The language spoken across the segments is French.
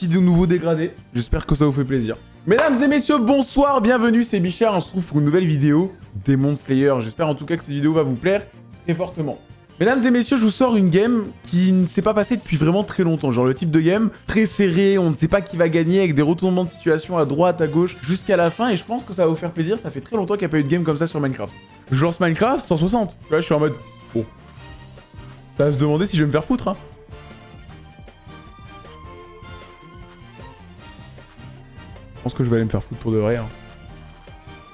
petit nouveau dégradé. J'espère que ça vous fait plaisir. Mesdames et messieurs, bonsoir, bienvenue, c'est Bichard. On se retrouve pour une nouvelle vidéo Demon Slayer. J'espère en tout cas que cette vidéo va vous plaire très fortement. Mesdames et messieurs, je vous sors une game qui ne s'est pas passée depuis vraiment très longtemps. Genre le type de game très serré, on ne sait pas qui va gagner, avec des retournements de situation à droite, à gauche, jusqu'à la fin. Et je pense que ça va vous faire plaisir, ça fait très longtemps qu'il n'y a pas eu de game comme ça sur Minecraft. Je lance Minecraft, 160. Là, je suis en mode... Bon. Ça va se demander si je vais me faire foutre, hein. Je pense que je vais aller me faire foutre pour de vrai, hein.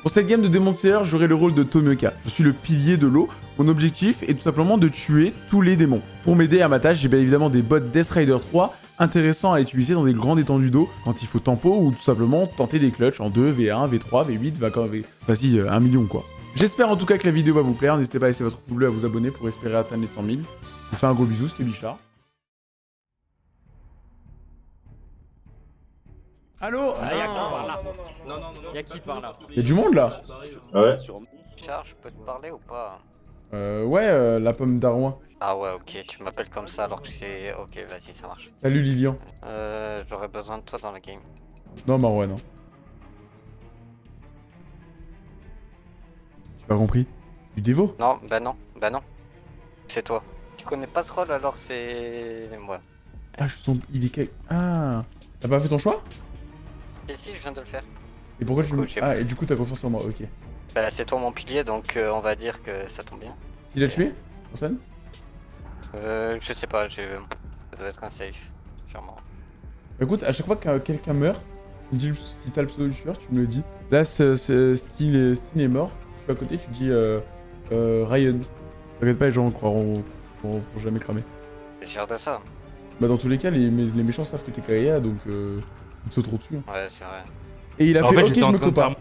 Pour cette game de Demon Slayer, j'aurai le rôle de Tomioka. Je suis le pilier de l'eau. Mon objectif est tout simplement de tuer tous les démons. Pour m'aider à ma tâche, j'ai bien évidemment des bots Death Rider 3 intéressants à utiliser dans des grandes étendues d'eau quand il faut tempo ou tout simplement tenter des clutches en 2, V1, V3, V8, V... Vas-y, euh, 1 million quoi. J'espère en tout cas que la vidéo va vous plaire. N'hésitez pas à laisser votre pouce bleu à vous abonner pour espérer atteindre les 100 000. Je vous fais un gros bisou, c'était Bichard. Allô Ah, y'a qui par là non, non, non, Non, non, non, y'a qui par là Y'a du monde là Ouais. Richard, je peux te parler ou pas Euh, ouais, euh, la pomme d'Arouin. Ah ouais, ok, tu m'appelles comme ça alors que c'est... Ok, vas-y, ça marche. Salut Lilian. Euh, j'aurais besoin de toi dans la game. Non, Marwan, non. J'ai pas compris? Du dévo Non, bah non, bah non. C'est toi. Tu connais pas ce rôle alors c'est... Moi. Ah, je sens... Il est... quel- Ah T'as pas fait ton choix? Et si, je viens de le faire. Et pourquoi tu coup, me... Ah, et du coup t'as confiance en moi, ok. Bah c'est toi mon pilier donc euh, on va dire que ça tombe bien. Il a tué Personne Euh, je sais pas, j'ai... Ça doit être un safe, sûrement. Écoute, à chaque fois que quelqu'un meurt, tu me dis si t'as le pseudo du tueur, tu me le dis. Là, c'est- c'est- Steel est, est mort. Si tu es à côté, tu dis euh, euh, Ryan. T'inquiète pas, les gens croiront, croiront jamais cramer. J'ai de ça. Bah, dans tous les cas, les, les méchants savent que t'es Kaya, donc euh, ils te sauteront dessus. hein. Ouais, c'est vrai. Et il a En fait, fait, ok, je en me faire-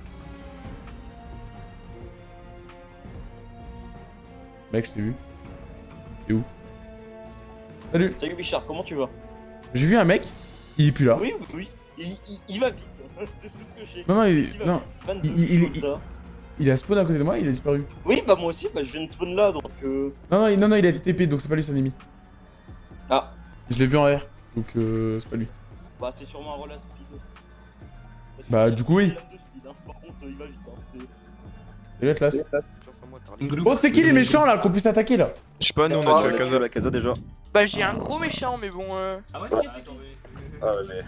Mec, je t'ai vu. T'es où? Salut Salut Bichard, comment tu vas? J'ai vu un mec, il est plus là. Oui, oui, oui. Il, il- il va vite. C'est tout ce que j'ai. Non, non, il, Il va non, vite. 22 il- il- il a spawn à côté de moi, il a disparu. Oui, bah moi aussi, bah, je viens de spawn là donc. Euh... Non, non, il, non, non, il a été TP, donc c'est pas lui, c'est un ennemi. Ah, Je l'ai vu en R, donc euh, c'est pas lui. Bah c'est sûrement un relais speed. Bah, du coup, oui. il a deux speed, hein. Par contre, il va vite. Hein. c'est-. Oh, qui les méchants là qu'on puisse attaquer là Je sais pas, nous on Ah, a tué ouais. la casa, la casa déjà. Bah j'ai un gros méchant mais bon euh... Ah ouais, mais.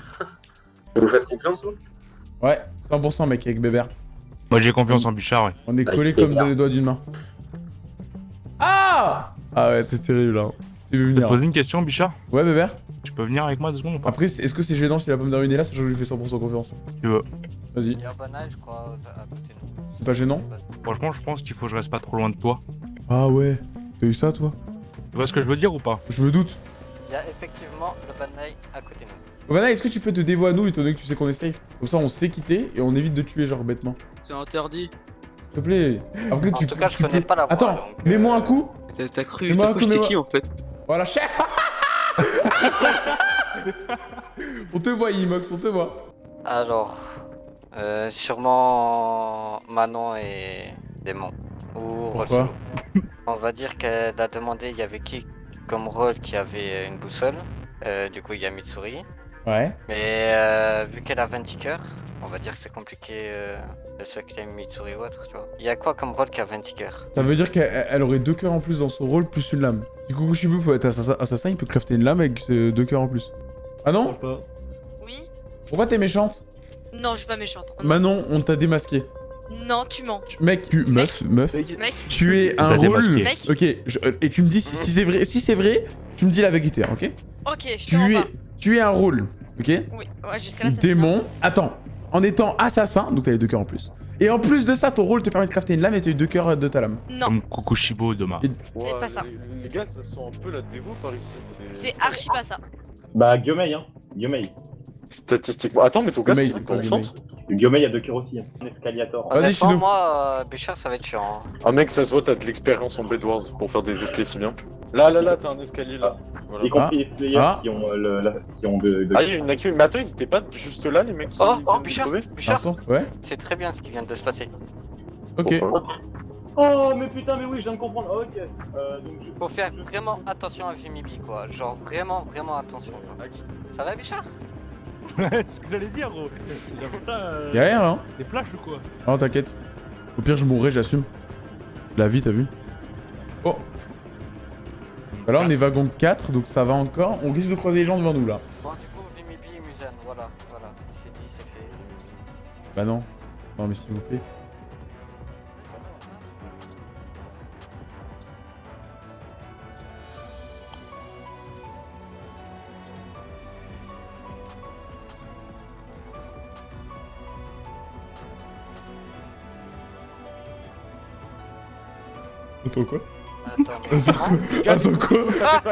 Vous faites confiance, vous Ouais, 100% mec avec Bébert. Moi j'ai confiance en Bichard, ouais. On est collés comme dans les doigts d'une main. Ah Ah ouais, c'est terrible là. Tu veux Je peux te venir poser une question, Bichard Ouais Bébert Tu peux venir avec moi deux secondes ou pas Après, est-ce que c'est gênant si la pomme d'Arune est là, sachant que je lui fais 100% confiance Tu veux. Vas-y, Il y a un banal, je crois, à côté de nous. c'est pas gênant Franchement, je pense qu'il faut que je reste pas trop loin de toi. Ah ouais, t'as eu ça toi Tu vois ce que je veux dire ou pas Je me doute. Il y a effectivement le banal à côté de nous. Vanna, est-ce que tu peux te dévouer à nous étant donné que tu sais qu'on est safe Comme ça on sait quitter et on évite de tuer genre bêtement. c'est interdit. S'il te plaît. Après, En tu, tout cas, je connais pas la voix, Attends, mets-moi euh, un coup. T'as cru, t'as cru j'étais qui en fait Voilà, chef On te voit, Imox, on te voit. Alors, euh, sûrement Manon et Démon. Ou Pourquoi. On va dire qu'elle a demandé il y avait qui comme rôle qui avait une boussole. Euh, du coup, il y a Mitsuri. Ouais. Mais euh, vu qu'elle a 20 tickers, on va dire que c'est compliqué euh, de se claim Mitsuri ou autre, tu vois. Il y a quoi comme rôle qui a 20 tickers Ça veut dire qu'elle elle aurait deux cœurs en plus dans son rôle, plus une lame. Si Kukushibu peut être assassin, assassin, il peut crafter une lame avec euh, deux cœurs en plus. Ah non? Oui Pourquoi t'es méchante? Non, je suis pas méchante. Manon, on t'a démasqué. Non, tu mens. Tu- Mec, tu... Meuf, meuf. Mec, Tu es un rôle... mec. Ok, je- euh, et tu me dis si, si c'est vrai, si c'est vrai, tu me dis la vérité, ok? Ok, je Tu es, tu es un rôle, ok Oui, ouais, jusqu'à là, ça se tient. Démon. Attends, en étant assassin, donc t'as les deux cœurs en plus. Et en plus de ça, ton rôle te permet de crafter une lame et t'as eu deux cœurs de ta lame. Non, Comme Kokushibo demain. Et- c'est pas ça. Les, les gars, ça sent un peu la dévo par ici. C'est archi pas ça. Bah, Guiomei, hein. Guiomei. Statistiquement. Attends, mais ton gars, c'est pas enchante Guiomei, il y a deux cœurs aussi. Hein. Un escaliator. Vas-y, Honnêtement, moi, euh, Béchard, ça va être chiant. hein. Ah, mec, ça se voit, t'as de l'expérience en Bedwars pour faire des escaliers si bien. Là, là, là, t'as un escalier là. Voilà. Y compris les Slayers Ah. qui ont, euh, le, la- qui ont de. de- Ah, il y a une accu. Mais attends, ils étaient pas juste là, les mecs qui Oh, oh, Bichard, Bichard, Ouais c'est très bien ce qui vient de se passer. Ok. Oh, mais putain, mais oui, je viens de comprendre. Ah, ok. Euh, donc je... Faut faire vraiment attention à Vimibi, quoi. Genre vraiment, vraiment attention, quoi. Ça va, Bichard c'est ce que j'allais dire, gros. Euh, Y'a rien, hein Des flashs ou quoi Oh, t'inquiète. Au pire, je mourrai, j'assume. La vie, t'as vu Oh Bah là, on est wagon 4, donc ça va encore. On risque de croiser les gens devant nous, là. Bon, du coup, Vimibi et Musan, voilà, voilà. C'est dit, c'est fait. Bah non. Non, mais s'il vous plaît. Attends quoi? Attends, mais Attends quoi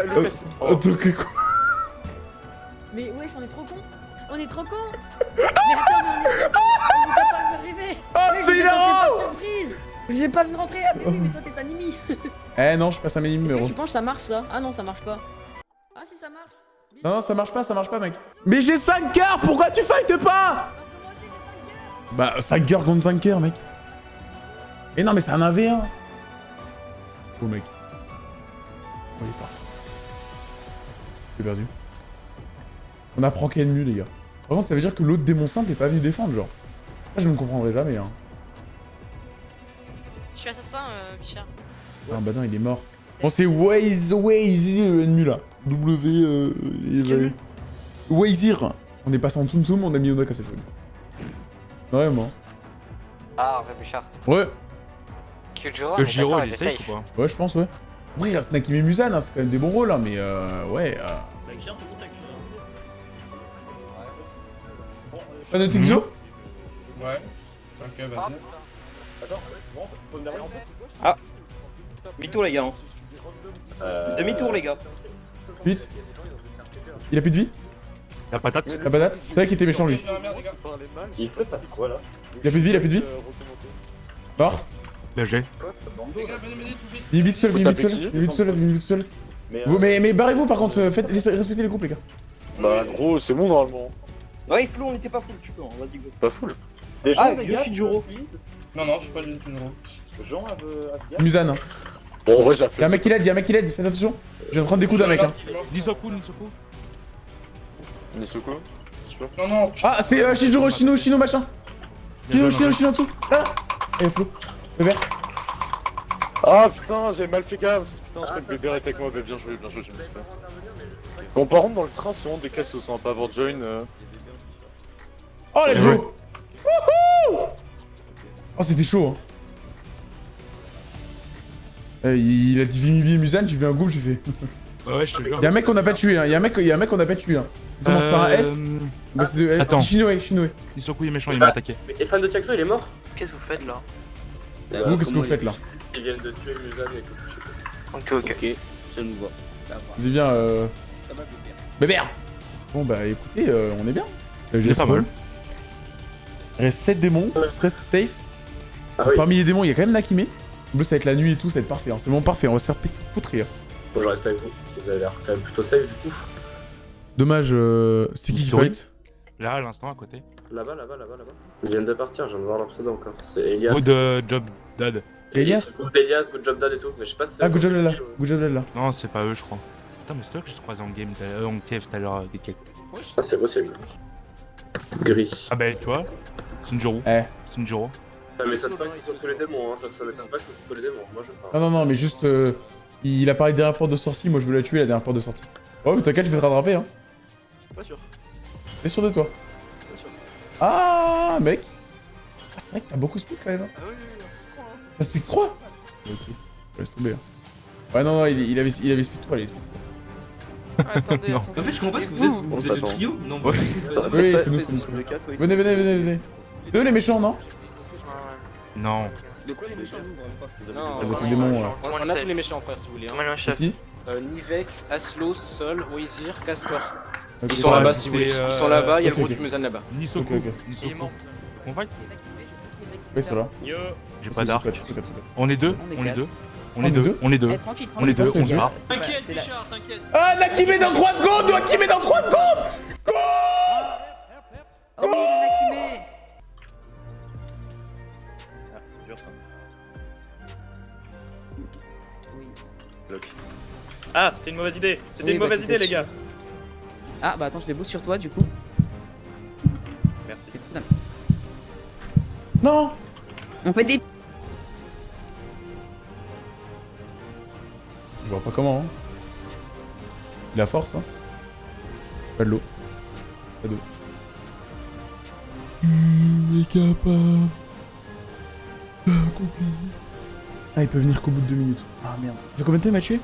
Lucas, oh. Attends que quoi Mais wesh, on est trop con On est trop con Mais attends, mais on est trop On vous a pas vu arriver Ah, Wesh, c'est surprise Je vous ai pas vu rentrer, ah mais oui, mais toi t'es Sanimi Eh non, je passe à mes numéros. Tu penses que ça marche ça? Ah non, ça marche pas. Ah si, ça marche Non, non, ça marche pas, ça marche pas, mec. Mais j'ai 5 cœurs, pourquoi tu fightes pas? Parce que moi aussi j'ai 5 cœurs Bah, 5 cœurs contre 5 cœurs, mec. Mais non, mais c'est un 1v1. Oh, mec. Oh, il est parti. J'ai perdu. On apprend qu'il y a mieux, les gars. Par contre, ça veut dire que l'autre démon simple est pas venu défendre, genre. Ça, je ne comprendrai jamais, hein. Je suis assassin, euh, Bichard. Ah, bah non, il est mort. Bon, c'est Waze, Waze, l'ennemi, là. W, euh... et- Wazir. On est passé en Tsum Tsum, on a mis Onak à cette fois. Vraiment. Ah, Hervé Bouchard. Ouais. Est Giro, il est il est safe ou safe. pas Ouais, je pense, ouais. Après, il reste Nakim et Musan, hein, c'est quand même des bons rôles, hein, mais euh, ouais. Euh... Pas de Tixo Ouais. Ok, Ah, vas-y. putain. Attends, bon, faut me derrière en fait. Ah Demi-tour les gars. hein. Euh, Demi-tour les gars. Vite. Il a plus de vie La patate La patate C'est vrai qu'il était méchant, lui. Ah. Il se passe quoi là? Il a plus de vie, il a plus de vie Mort BG. Les gars, venez m'aider tout vite. Vite seul, vite seul, vite seul, vite seul. Mais, Vous, euh, mais mais barrez-vous par contre, euh, faites, respectez les groupes, les gars. Bah, gros, c'est bon normalement. Ouais, Flo, on était pas full, tu peux, hein, vas-y go. Pas full. Déjà, Ah, Yoshijuro. Non, non, je suis pas le numéro. Jean a- Musan. Hein. Bon, en vrai, j'ai Y'a un fait. mec qui l'aide, y'a un mec qui l'aide, faites attention. Je viens de prendre des coups d'un mec. Hein. Nisoku, Nisoku. Sûr Non, non, Ah, c'est euh, Shinjuro, Shino, Shino, machin. Shino, Shino, Shino en dessous. Ah Et Flo. Le vert. Ah putain, j'ai mal fait gaffe. Putain, je crois que bébé est avec moi. Bah, bien joué, bien joué, je me suis fait. Bon, par contre, dans le train, c'est vraiment des cassos, hein, pas avoir join. euh. Oh, let's go Wouhou Oh, c'était chaud, hein. Euh, il a dit Vimibi et Musan, j'ai vu un groupe, j'ai fait. Ouais, ouais, je te jure. Y'a un mec qu'on a pas tué, hein. Y'a un mec, y'a un mec qu'on a pas tué, hein. Il commence par un S. Euh, Bah, c'est de- attends. c'est Shinoe, Shinoe. Nisoku il est méchant, il m'a attaqué. Et fan de Tiaxo, il est mort Qu'est-ce que vous faites là? Vous, qu'est-ce que vous faites là Ils viennent de tuer Musan et tout, je sais pas. Ok, ok. Ok, ça nous va. Ça va. Vous êtes bien, euh. Bébert Bon, bah écoutez, euh, on est bien. Euh, est pas mal. Il reste 7 démons, stress safe. Ah oui, Parmi les démons, il y a quand même Nakime. En plus, ça va être la nuit et tout, ça va être parfait. hein. C'est vraiment parfait, on va se faire faut que je reste avec vous. Vous avez l'air quand même plutôt safe du coup. Dommage, euh. C'est qui qui fight? Là, à l'instant, à côté. Là-bas, là-bas, là-bas, là-bas. Ils viennent de partir, je viens de voir leur pseudo encore. C'est Elias. Good euh, job, dad. Elias Good Elias, Good Job Dad et tout. Mais je sais pas si c'est. Ah, good job là, good job là. Non, c'est pas eux, je crois. Attends, mais c'est toi que j'ai croisé en game, l'heure- en cave tout à l'heure, euh, des cakes. Ah, c'est possible. Gris. Ah bah, tu vois, Sinjuro. Eh. Sinjuro. Ah, mais ça te pas que ce soit tous les démons, hein. Ça ça m'étonne pas que ce soit tous les démons. Moi je Non, parle. non, non, mais juste. euh, il a parlé de dernière porte de sortie, moi je veux la tuer la dernière porte de sortie. Oh, mais t'inquiète, je vais te rattraper, hein. Pas sûr. T'es sûr de toi Pas sûr. Ah, mec Ah, c'est vrai que t'as beaucoup speed quand même. hein. Ah oui, oui, oui. Ça speed 3 Ok, laisse tomber. hein. Ouais, non, non, il, il avait, il avait speed 3, les Attendez, Non. attendez. En fait, je comprends pas ce que vous êtes. vous êtes le trio Non, Oui, c'est nous, c'est nous. c'est nous. Venez, venez, venez, venez. C'est eux les méchants, non Non. De quoi les méchants Non, Avec on, a tous les méchants frère si vous voulez. Comment Hein. le chef Euh, Nivek, Aslo, Sol, Wazir, Castor. Ils sont Ouais, là-bas si vous voulez. euh, Ils sont là-bas, il y a le gros ok. du Musan là-bas. Nisoku. Ok, ok. Nisoku. On fight Ouais, c'est là. Yo J'ai pas d'arc. On est deux, On est deux. On est deux, deux on est deux. Eh, On est deux, on se barre. T'inquiète, Bichard, t'inquiète. Ah, Nakime dans 3 secondes Nakime dans 3 secondes Oh, Nakime Ah, c'est dur ça. Ah, c'était une mauvaise idée C'était Oui, une bah, mauvaise idée, les gars Ah, bah attends, je les booste sur toi du coup. Merci. Non On fait des. Je vois pas comment. Hein. Il a force, hein. Pas de l'eau. Pas d'eau. Tu es capable. Ah, il peut venir qu'au bout de deux minutes. Ah merde. Ça fait combien de temps il m'a tué?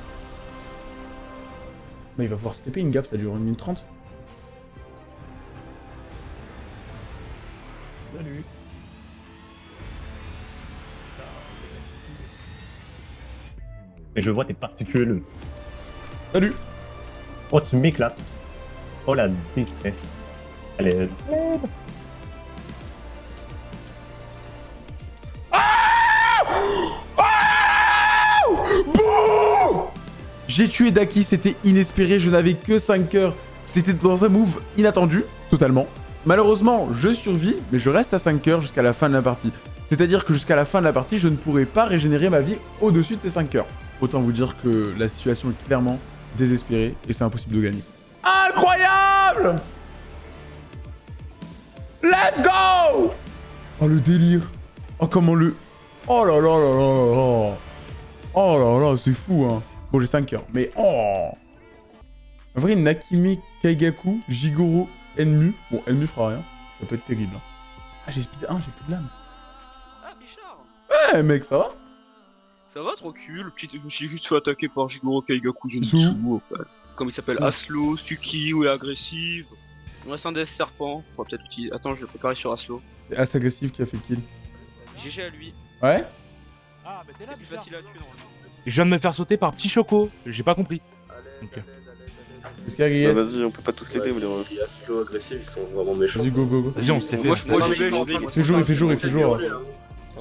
Il va pouvoir se TP une gap, ça dure une minute trente. Salut. Mais je vois tes particules. Salut. Oh, tu m'éclates. Oh la détresse. Elle est... J'ai tué Daki, c'était inespéré, je n'avais que 5 cœurs. C'était dans un move inattendu, totalement. Malheureusement, je survis, mais je reste à 5 cœurs jusqu'à la fin de la partie. C'est-à-dire que jusqu'à la fin de la partie, je ne pourrai pas régénérer ma vie au-dessus de ces 5 cœurs. Autant vous dire que la situation est clairement désespérée et c'est impossible de gagner. Incroyable Let's go Oh le délire Oh comment le... Oh là là là là là là Oh là là, c'est fou hein Bon j'ai 5 cœurs, mais oh En vrai, Nakime, Kaigaku, Jigoro, Enmu... Bon, Enmu fera rien, ça peut être terrible. hein. Ah j'ai speed 1, j'ai plus de lame. Ah, Bichard Ouais mec, ça va Ça va, tranquille. Le petit, je me suis juste fait attaquer par Jigoro Kaigaku fait. Comme il s'appelle. Aslo, Stuki ou est agressive. On reste un DS serpent. On peut-être utiliser. Attends, je vais préparer sur Aslo. C'est As agressif qui a fait kill. GG à lui. Ouais Ah, bah t'es là, C'est plus facile à tuer normalement. Je viens de me faire sauter par Petit Choco. J'ai pas compris. Ok. Qu'est-ce qu'il y a, Guiguette Vas-y, on peut pas tous les deux, mais les Aslo agressifs, ils sont vraiment méchants. Vas-y, go, go, go. Vas-y, on se les fait. Moi, je- vais- je vais- Il fait jour, il fait jour, il fait jour.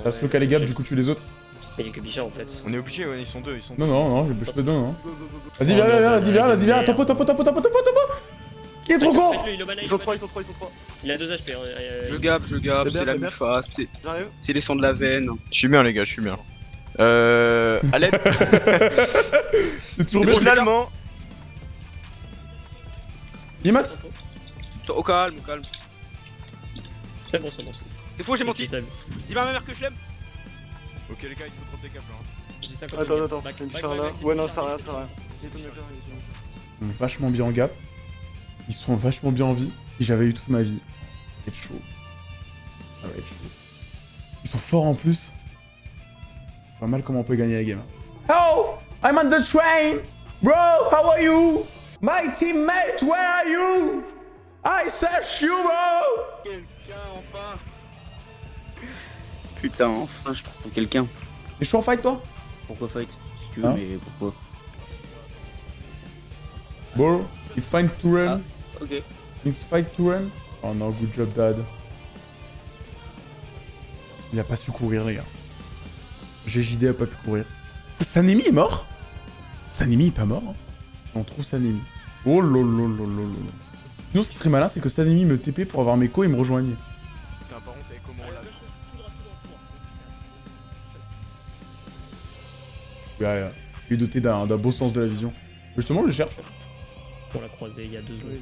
Passe le cas les gaps, du coup tu les autres. Il y a que Bichard en fait. On est obligé, ouais, ils sont deux, ils sont Non, non, non, je je fais deux, non. Vas-y, viens, viens, viens, vas-y, viens, vas-y, viens. Topo, topo, topo, topo, topo, topo. Il est trop con Ils sont trois, ils sont trois, ils sont trois. Il a 2 HP. euh, Je gap, je gap, Fais bien, c'est la fais. Mifa, c'est les sangs de la veine. Je suis bien, les gars, je suis bien. Euh. À l'aide C'est toujours bien. Finalement Limax Au calme, au calme. C'est bon, c'est bon. C'est faux, j'ai menti. ça. Dis à ma mère que je l'aime. Ok, les gars, il faut drop des là. hein. Je dis 50 Attends, millions. attends, Back, il y a back, Bichard back, là. Ouais, non, ça rien, ça rien. Ils sont vachement bien en gap. Ils sont vachement bien en vie. Si j'avais eu toute ma vie, ça va être chaud. Ça va être chaud. Ils sont forts en plus. Pas mal comment on peut gagner la game. Oh I'm on the train Bro, how are you? My teammate, where are you? I search you, bro Quelqu'un enfin Putain, enfin je trouve quelqu'un. T'es chaud en fight, toi? Pourquoi fight Si tu veux, Hein? mais pourquoi? Bro, it's fine to run. Ok. It's fine to run. Oh non, good job, dad. Il a pas su courir, les gars. GJD a pas pu courir. Sanemi est mort Sanemi est pas mort hein. On trouve Sanemi. Oh lolololololo. Sinon, ce qui serait malin, c'est que Sanemi me TP pour avoir mes co et me rejoigne. Putain, par contre, avec comment on l'a. Ouais, ouais. Il est doté d'un beau sens de la vision. Justement, je le cherche. On l'a croisé il y a deux secondes.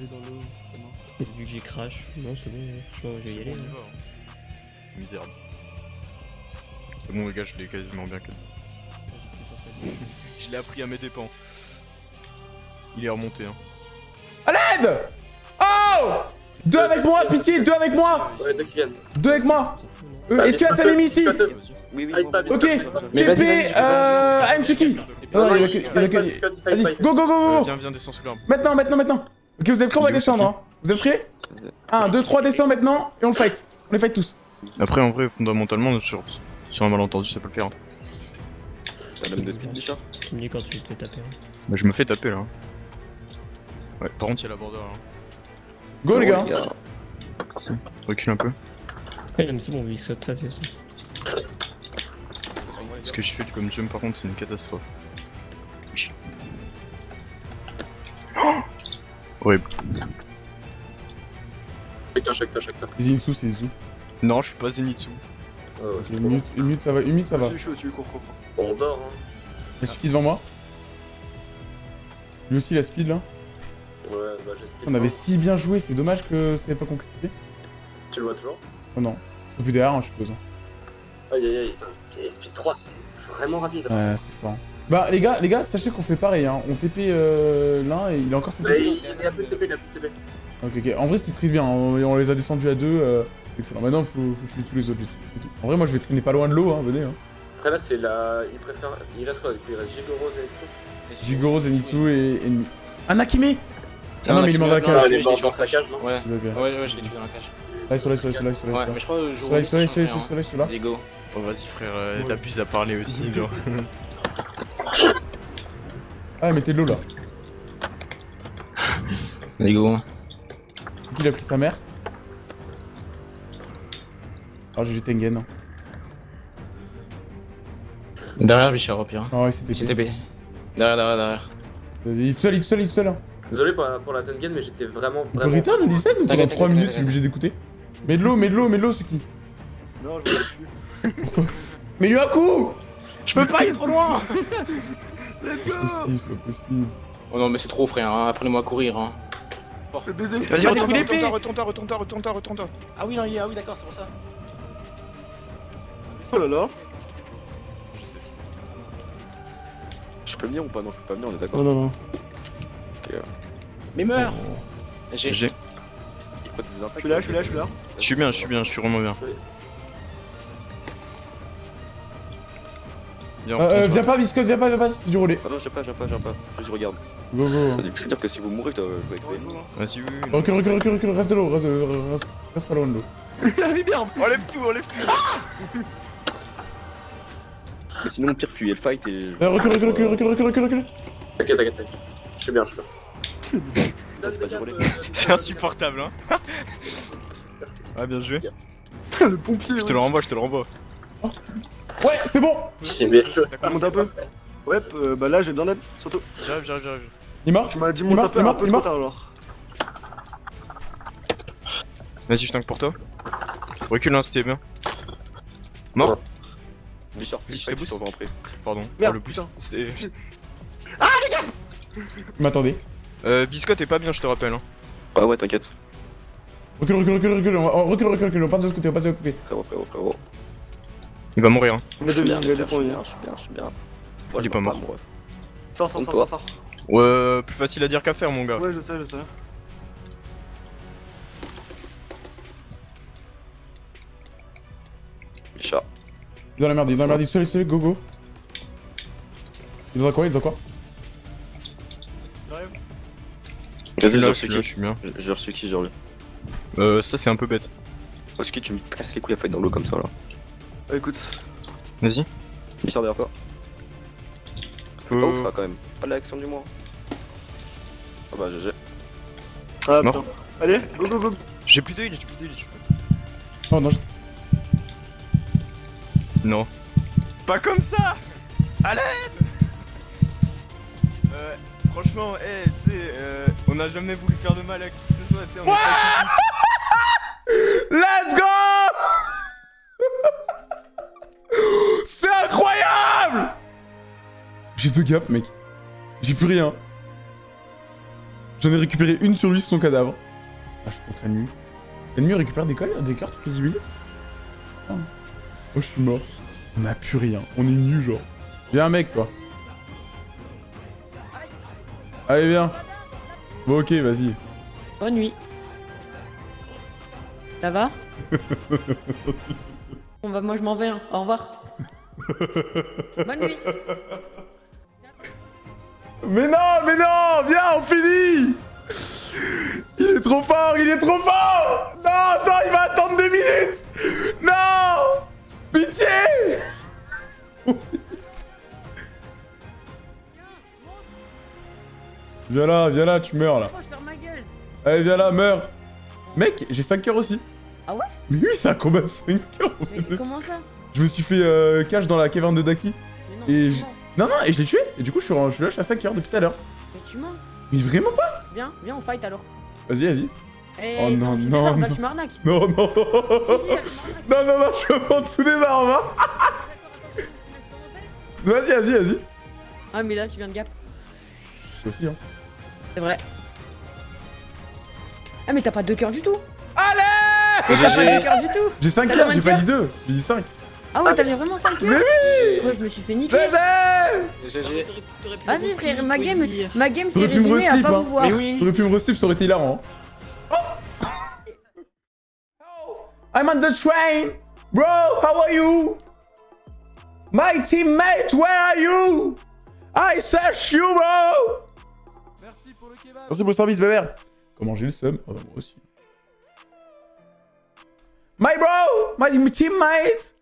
Vu que j'ai crash, non c'est bon, je sais pas, je vais y aller. Hein. Misérable. C'est bon, les gars, je l'ai quasiment bien cut. Je l'ai appris à mes dépens. Il est remonté, hein. À l'aide! Oh! Deux avec moi, pitié, deux avec moi! Ouais, deux qui viennent. Deux avec moi! Euh, Est-ce qu'il y a Sanemi ici? Oui, oui, Ok. TP, euh... AMSuki Non, il y a que... que- Vas-y, go, go, go, go viens, viens, descends sous l'arbre. Maintenant, maintenant, maintenant. Ok, vous êtes prêts, on va descendre, hein Vous êtes prêts? 1, 2, 3, descend maintenant, et on le fight. On les fight tous. Après, en vrai, fondamentalement, sur, sur un malentendu, ça peut le faire. hein. T'as l'homme de speed Bichard Tu me dis quand tu peux taper. hein. Bah, je me fais taper là. hein. Ouais, par contre, il y a la border là. Go, les gars Recule un peu. Ouais, non, mais c'est bon, vu que ça te ça. Ce que je fais comme jump, par contre, c'est une catastrophe. Oh Horrible. Chacun, chacun, chacun. C'est Zinsu, c'est Zinsu. Non, je suis pas Zenitsu. Ok, Une minute, une minute, ça va, une minute, ça va. Je suis au-dessus, cours, cours. On dort, hein. Il y a Suki devant moi. Lui aussi, il a speed, là. Ouais, bah j'espère. On avait si bien joué, c'est dommage que ça n'ait pas concrétisé. Tu le vois toujours? Oh non. Faut plus derrière, hein, je suppose. Aïe aïe aïe, putain, Speed 3, c'est vraiment rapide. Ouais, c'est fort. Bah, les gars, les gars, sachez qu'on fait pareil, hein. On TP euh, l'un et il a encore sa Mais il, il a plus de TP, il a plus de TP. Ok, ok. En vrai, c'était très bien. On, on les a descendus à deux. Euh, excellent. Maintenant, faut, faut tuer tous les autres. c'est tout. En vrai, moi, je vais traîner pas loin de l'eau, hein. Venez, hein. Après là, c'est la. Il préfère. Il reste quoi Il reste Gigoro, Zenitsu? Jigoro, Zenitsu et ennemi. Ah, Nakime Ah non, mais il est mort dans la cage. il est mort dans sa cage, non? Ouais, ouais, ouais, je l'ai tué dans la cage. Là, ils sont là, ils sont là, ils sont là, là. Ouais, mais je crois que je là. Ils sont là, ils sont là, ils sont là, là, là. Diego. Oh, vas-y, frère, euh, t'abuses à parler aussi, genre. Ah, mettez de l'eau là. Diego. Qui il a pris sa mère? Ah, j'ai Tengen. Derrière Bichard au pire. Ah ouais, c'était CTB. Derrière, derrière, derrière. Vas-y, il est tout seul, il est tout seul, il est tout seul. hein. Désolé pour, la- pour la Tengen, mais j'étais vraiment. Vraiment... dit ça ou pendant T'inquiète, 3 t'inquiète, minutes, je suis obligé d'écouter Mets de l'eau, mets de l'eau, mets de l'eau, c'est qui? Non, je suis. Mais lui un coup Je peux pas, il est trop loin C'est pas possible, c'est pas possible. Oh non, mais c'est trop, frère, hein. apprenez-moi à courir. Hein. Vas-y, retourne-toi, retourne-toi, retourne-toi, retourne-toi. Ah oui, non, il- ah oui, d'accord, c'est pour ça. Oh là là Je peux venir ou pas Non, je peux pas venir, on est d'accord. Oh non, non. Mais meurs J'ai. J'ai. Je suis là, je suis là, je suis là. Je suis bien, je suis bien, je suis vraiment bien. Viens, Euh, euh, viens pas, Viscos, viens pas, viens pas, c'est du relais. Ah non, je viens pas, je viens pas, je viens pas. Je regarde. Go, go. C'est-à-dire que si vous mourrez, je dois jouer avec lui. Vas-y, oui, oui. Recule, recule, recule, recule, reste de l'eau, reste, reste, reste pas loin de l'eau. Enlève tout, enlève tout. Mais sinon, pire, tu es le fight et. Euh, recule, recule, recule, recule, recule, recule, recule. T'inquiète, t'inquiète, t'inquiète. Je suis bien, je suis bien. C'est pas du relais. C'est insupportable, hein. Ah, bien joué. Le pompier Je te le renvoie, je te le renvoie. Ouais, c'est bon J'ai bien joué. Monte un peu. Ouais, euh, bah là j'ai besoin d'aide, surtout. J'arrive, j'arrive, j'arrive. Il est mort Tu m'as dit monte un peu il un peu trop tard alors. Vas-y, je tank pour toi. Recule, hein, c'était bien. Mort Je te. Pardon, Merde, le putain. C'était- Il m'attendait. Euh, Biscotte est pas bien, je te rappelle. Hein. Ah ouais, t'inquiète. Recule, recule, recule, recule, on va- on recule, recule, recule, on passe de l'autre côté, on passe de l'autre côté. Frérot, frérot, frérot. Il va mourir. Hein. Il il a deux points de vie. Je suis bien, je suis bien. Il est pas mort. Sors, sors, sors, sors. Ouais, plus facile à dire qu'à faire, mon gars. Ouais, je sais, je sais. Il est dans la merde, il est dans la merde, il est seul, il go, go. Il est dans quoi, il est dans quoi Je suis Vas-y, j'ai je suis reçu je qui suis bien. J'ai reçu qui, genre lui. Euh, ça c'est un peu bête. Parce que tu me casses les couilles à fight dans l'eau comme ça là. Ah, écoute. Vas-y. Bichard derrière toi. C'est pas ouf là quand même. Pas l'action du mois. Ah bah GG. Ah, putain. Allez, go, go, go. J'ai plus de heal, j'ai plus de heal. j'ai plus- Oh non, je- Non. Pas comme ça À l'aide Euh, franchement, eh, tu sais, euh, on a jamais voulu faire de mal à qui que ce soit, tu sais, on est. Let's go C'est incroyable J'ai deux gaps, mec. J'ai plus rien. J'en ai récupéré une sur lui, c'est son cadavre. Ah, je suis contre l'ennemi. L'ennemi récupère des, cols, des cartes toutes les 10 minutes Ah. Oh, je suis mort. On a plus rien. On est nus, genre. Viens, mec, toi. Allez, viens. Bon, ok, vas-y. Bonne nuit. Ça va? On va, moi je m'en vais. hein. Au revoir. Bonne nuit. Mais non, mais non Viens, on finit Il est trop fort, il est trop fort Non, attends, il va attendre deux minutes Viens là, viens là, tu meurs là. Oh. Allez, viens là, meurs Mec, j'ai 5 cœurs aussi. Ah ouais? Mais oui, c'est un combat de 5 cœurs en Mais fait. comment ça Je me suis fait euh, cache dans la caverne de Daki. Mais non, Et je- Non, non, et je l'ai tué. Et du coup, je suis, je suis là, je suis à 5 cœurs depuis tout à l'heure. Mais tu mens. Mais vraiment pas? Viens, viens, on fight alors. Vas-y, vas-y. Eh, Oh non, non, là, non. tu m'arnaques. Non, non. Non, non, non, je suis en dessous des arbres hein. Tête Vas-y, vas-y, vas-y. Ah, mais là, tu viens de gap. Je aussi, hein. C'est vrai. Ah, mais t'as pas deux cœurs du tout. Allez Mais t'as pas GG. de cœur du tout J'ai 5 T'as cœurs, j'ai pas cœurs dit 2. J'ai dit 5. Ah ouais, t'avais vraiment 5 Mais cœurs oui Ouais, je me suis fait niquer. Bébé. Vas-y frère, ma game, ma game s'est résumée à pas hein. vous voir. Mais oui. T'aurais pu me reslip, ça aurait été hilarant. Oh I'm on the train! Bro, how are you? My teammate, where are you? I search you, bro! Merci pour le service, bébé. Comment j'ai le seum? Ah bah moi aussi. My bro! My teammate!